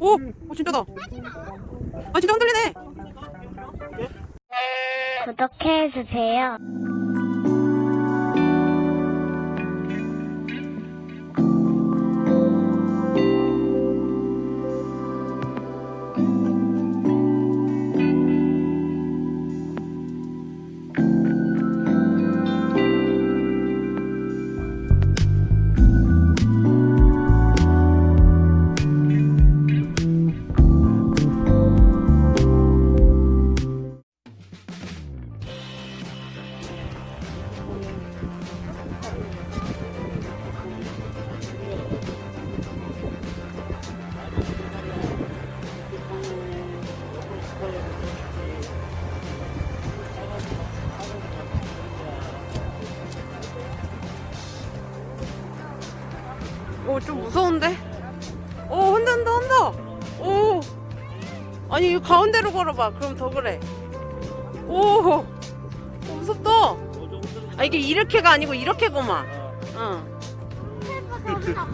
오, 오 진짜다. 아 진짜 흔들리네. 구독해주세요. 오, 좀 무서운데? 오, 흔든다, 흔다. 오. 아니, 이 가운데로 걸어봐. 그럼 더 그래. 오. 오, 무섭다. 아, 이게 이렇게가 아니고 이렇게구만. 응.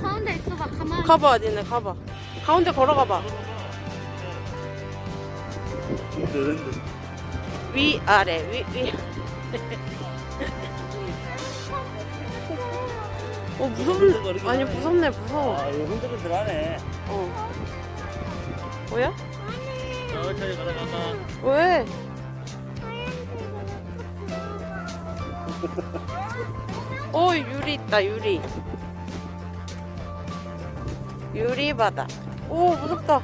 가운데 있어봐, 가만히. 가봐, 니네, 가봐. 가운데 걸어가봐. 위, 아래, 위, 위. 어, 무섭네. 아니, 무섭네, 무서워. 아, 이거 흔들흔들 하네. 어. 뭐야? 천천히. 왜? 오 유리 있다 유리 유리 바다 오 무섭다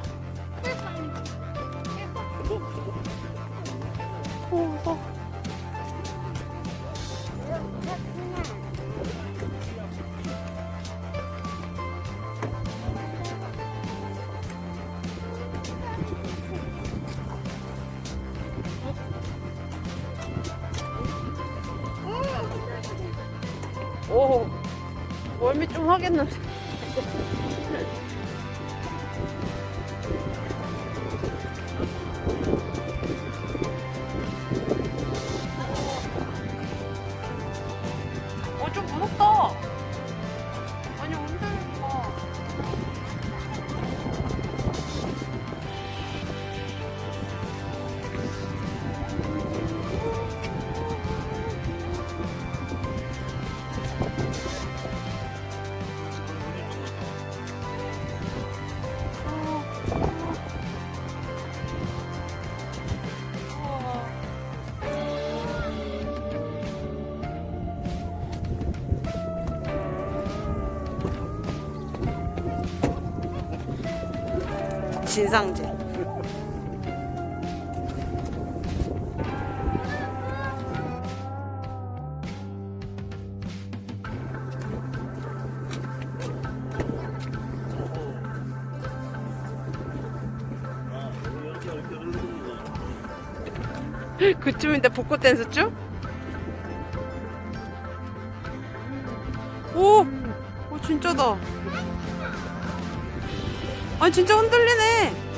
오 무서워 오 멀미 좀 하겠는데 진상제. 그쯤인데 벚꽃 댄스 쭉? 오! 오 진짜다 아 진짜 흔들리네.